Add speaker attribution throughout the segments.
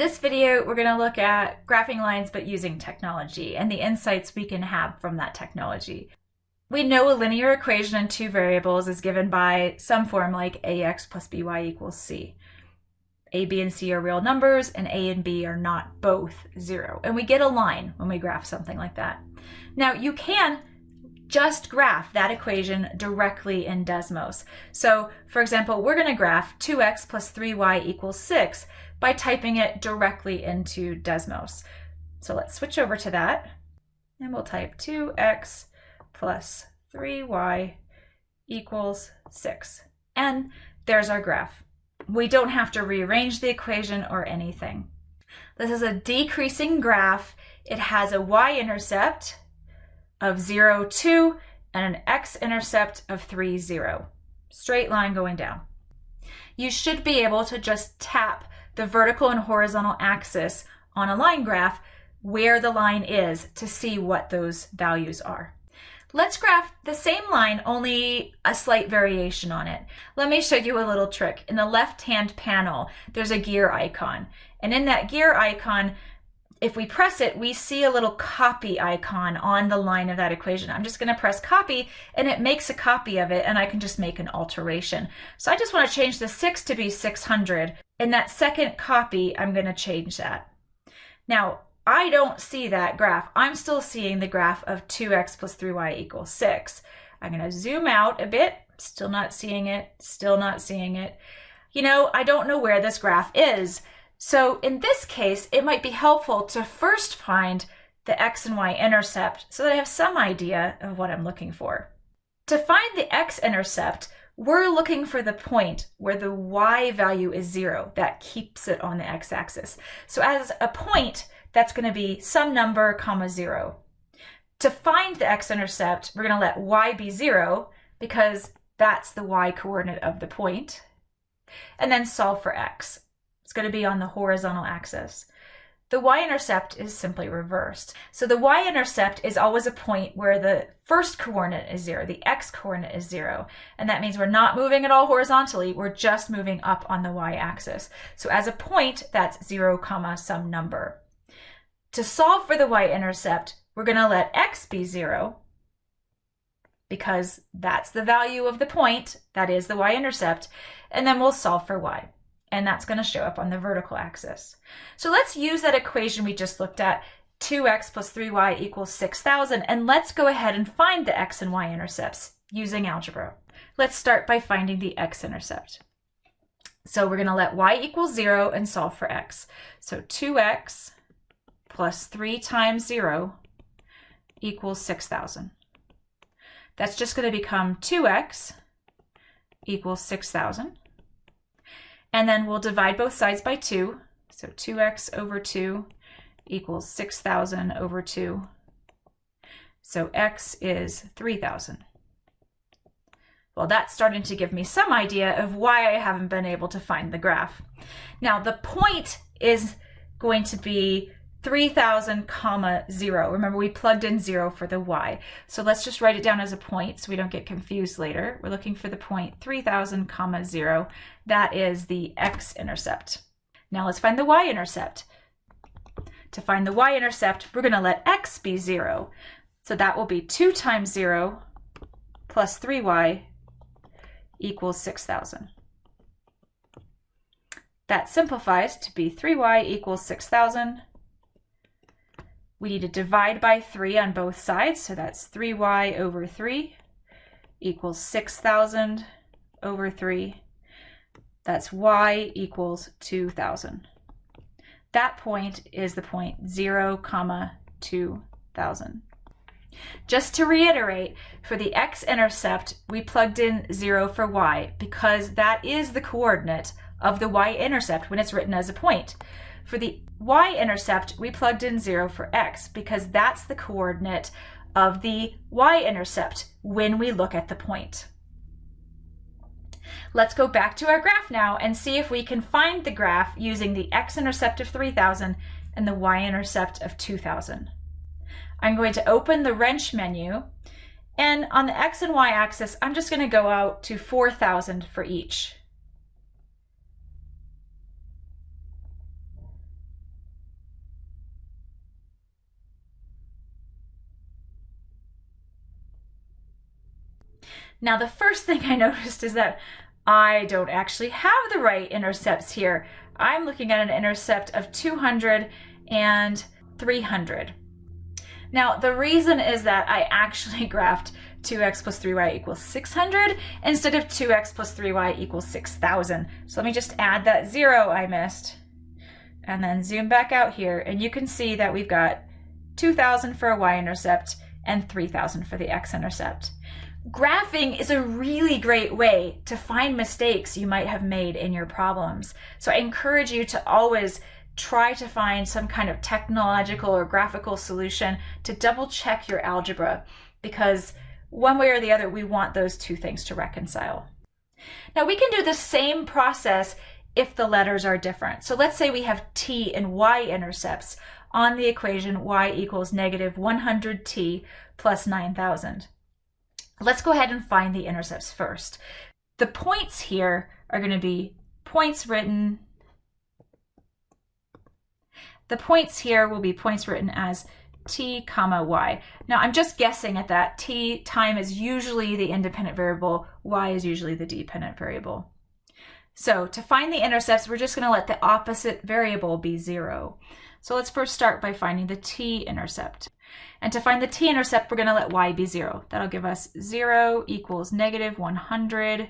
Speaker 1: this video, we're going to look at graphing lines but using technology and the insights we can have from that technology. We know a linear equation in two variables is given by some form like ax plus by equals c. a, b, and c are real numbers, and a and b are not both zero. And we get a line when we graph something like that. Now, you can just graph that equation directly in Desmos. So, for example, we're going to graph 2x plus 3y equals 6 by typing it directly into Desmos. So let's switch over to that, and we'll type 2x plus 3y equals 6. And there's our graph. We don't have to rearrange the equation or anything. This is a decreasing graph. It has a y-intercept of 0, 2, and an x-intercept of 3, 0. Straight line going down. You should be able to just tap the vertical and horizontal axis on a line graph where the line is to see what those values are. Let's graph the same line, only a slight variation on it. Let me show you a little trick. In the left-hand panel, there's a gear icon. And in that gear icon, if we press it, we see a little copy icon on the line of that equation. I'm just gonna press copy and it makes a copy of it and I can just make an alteration. So I just wanna change the six to be 600. In that second copy, I'm gonna change that. Now, I don't see that graph. I'm still seeing the graph of 2x plus 3y equals 6. I'm going to zoom out a bit. Still not seeing it. Still not seeing it. You know, I don't know where this graph is. So in this case, it might be helpful to first find the x and y intercept so that I have some idea of what I'm looking for. To find the x-intercept, we're looking for the point where the y value is zero. That keeps it on the x-axis. So as a point, that's going to be some number comma zero. To find the x-intercept, we're going to let y be zero because that's the y coordinate of the point, and then solve for x. It's going to be on the horizontal axis. The y-intercept is simply reversed. So the y-intercept is always a point where the first coordinate is zero, the x-coordinate is zero. And that means we're not moving at all horizontally, we're just moving up on the y-axis. So as a point, that's zero comma some number. To solve for the y-intercept, we're going to let x be 0 because that's the value of the point, that is the y-intercept, and then we'll solve for y. And that's going to show up on the vertical axis. So let's use that equation we just looked at, 2x plus 3y equals 6,000, and let's go ahead and find the x and y-intercepts using algebra. Let's start by finding the x-intercept. So we're going to let y equal 0 and solve for x. So 2x plus 3 times 0 equals 6,000. That's just going to become 2x equals 6,000. And then we'll divide both sides by 2. So 2x over 2 equals 6,000 over 2. So x is 3,000. Well, that's starting to give me some idea of why I haven't been able to find the graph. Now, the point is going to be 3000 comma 0. Remember we plugged in 0 for the y. So let's just write it down as a point so we don't get confused later. We're looking for the point 3000 comma 0. That is the x-intercept. Now let's find the y-intercept. To find the y-intercept, we're going to let x be 0. So that will be 2 times 0 plus 3y equals 6,000. That simplifies to be 3y equals 6,000 we need to divide by 3 on both sides, so that's 3y over 3 equals 6,000 over 3. That's y equals 2,000. That point is the point 0, comma 2,000. Just to reiterate, for the x-intercept, we plugged in 0 for y because that is the coordinate of the y-intercept when it's written as a point. For the y-intercept, we plugged in 0 for x because that's the coordinate of the y-intercept when we look at the point. Let's go back to our graph now and see if we can find the graph using the x-intercept of 3000 and the y-intercept of 2000. I'm going to open the wrench menu and on the x and y axis, I'm just going to go out to 4000 for each. Now, the first thing I noticed is that I don't actually have the right intercepts here. I'm looking at an intercept of 200 and 300. Now, the reason is that I actually graphed 2x plus 3y equals 600 instead of 2x plus 3y equals 6,000. So let me just add that zero I missed and then zoom back out here and you can see that we've got 2,000 for a y-intercept and 3,000 for the x-intercept. Graphing is a really great way to find mistakes you might have made in your problems. So I encourage you to always try to find some kind of technological or graphical solution to double check your algebra because one way or the other, we want those two things to reconcile. Now we can do the same process if the letters are different. So let's say we have t and y intercepts on the equation y equals negative 100t plus 9,000. Let's go ahead and find the intercepts first. The points here are going to be points written. The points here will be points written as t comma y. Now I'm just guessing at that. t time is usually the independent variable, y is usually the dependent variable. So to find the intercepts, we're just going to let the opposite variable be 0. So let's first start by finding the t-intercept. And to find the t-intercept, we're going to let y be 0. That'll give us 0 equals negative 100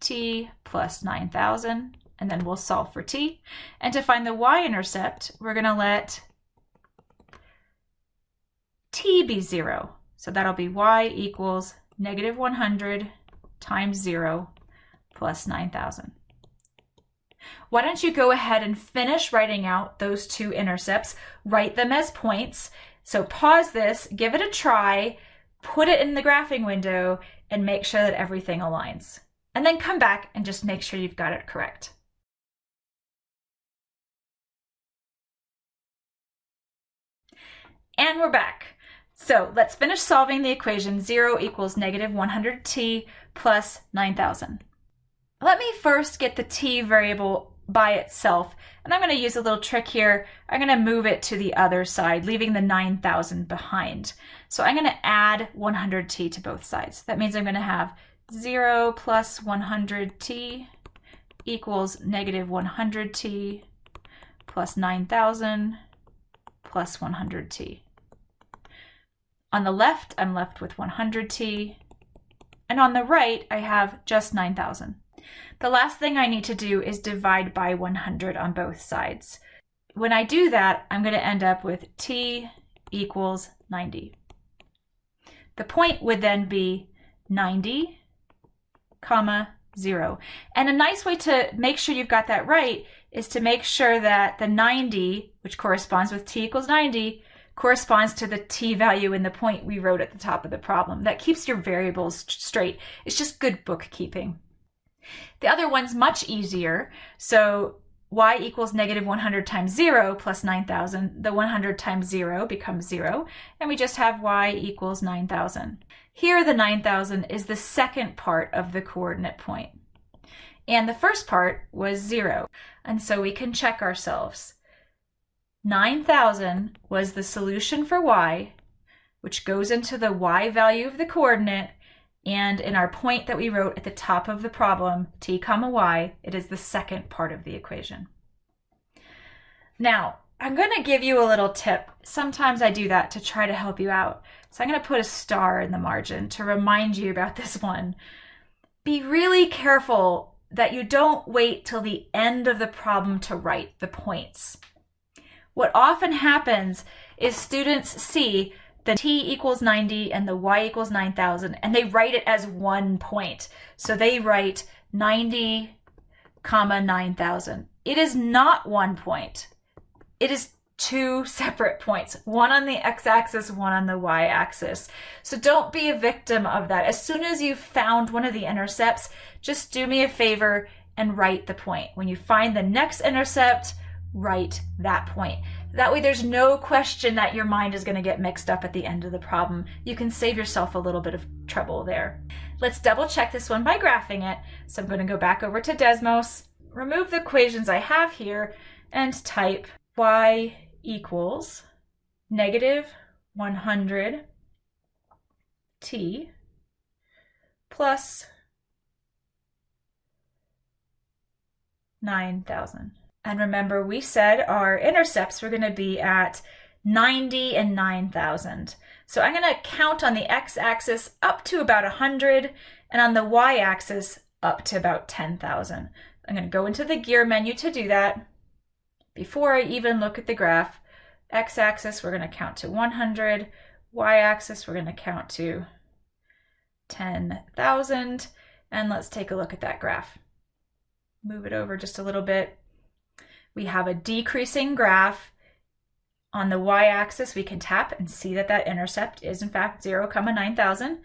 Speaker 1: t plus 9,000. And then we'll solve for t. And to find the y-intercept, we're going to let t be 0. So that'll be y equals negative 100 times 0 plus 9,000. Why don't you go ahead and finish writing out those two intercepts, write them as points. So pause this, give it a try, put it in the graphing window, and make sure that everything aligns. And then come back and just make sure you've got it correct. And we're back. So let's finish solving the equation 0 equals negative 100t plus 9,000. Let me first get the t variable by itself. And I'm going to use a little trick here. I'm going to move it to the other side, leaving the 9,000 behind. So I'm going to add 100t to both sides. That means I'm going to have 0 plus 100t equals negative 100t plus 9,000 plus 100t. On the left, I'm left with 100t. And on the right, I have just 9,000. The last thing I need to do is divide by 100 on both sides. When I do that, I'm going to end up with t equals 90. The point would then be 90, comma, 0. And a nice way to make sure you've got that right is to make sure that the 90, which corresponds with t equals 90, corresponds to the t value in the point we wrote at the top of the problem. That keeps your variables straight. It's just good bookkeeping. The other one's much easier. So y equals negative 100 times 0 plus 9,000. The 100 times 0 becomes 0, and we just have y equals 9,000. Here the 9,000 is the second part of the coordinate point. And the first part was 0, and so we can check ourselves. 9,000 was the solution for y, which goes into the y value of the coordinate, and in our point that we wrote at the top of the problem, t comma y, it is the second part of the equation. Now, I'm going to give you a little tip. Sometimes I do that to try to help you out. So I'm going to put a star in the margin to remind you about this one. Be really careful that you don't wait till the end of the problem to write the points. What often happens is students see the t equals 90 and the y equals 9,000, and they write it as one point. So they write 90 comma 9,000. It is not one point. It is two separate points, one on the x-axis, one on the y-axis. So don't be a victim of that. As soon as you've found one of the intercepts, just do me a favor and write the point. When you find the next intercept, write that point. That way there's no question that your mind is going to get mixed up at the end of the problem. You can save yourself a little bit of trouble there. Let's double check this one by graphing it. So I'm going to go back over to Desmos, remove the equations I have here, and type y equals negative 100 t plus 9,000. And remember, we said our intercepts were going to be at 90 and 9,000. So I'm going to count on the x-axis up to about 100 and on the y-axis up to about 10,000. I'm going to go into the gear menu to do that. Before I even look at the graph, x-axis we're going to count to 100, y-axis we're going to count to 10,000, and let's take a look at that graph. Move it over just a little bit. We have a decreasing graph. On the y-axis, we can tap and see that that intercept is in fact 0, comma 9,000.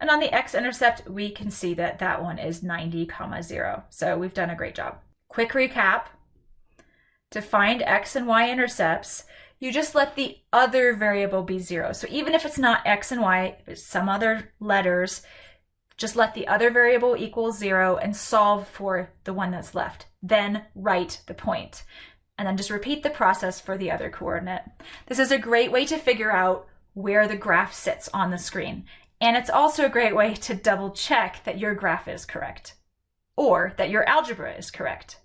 Speaker 1: And on the x-intercept, we can see that that one is 90, comma 0. So we've done a great job. Quick recap. To find x and y intercepts, you just let the other variable be 0. So even if it's not x and y, some other letters, just let the other variable equal 0 and solve for the one that's left. Then write the point and then just repeat the process for the other coordinate. This is a great way to figure out where the graph sits on the screen. And it's also a great way to double check that your graph is correct or that your algebra is correct.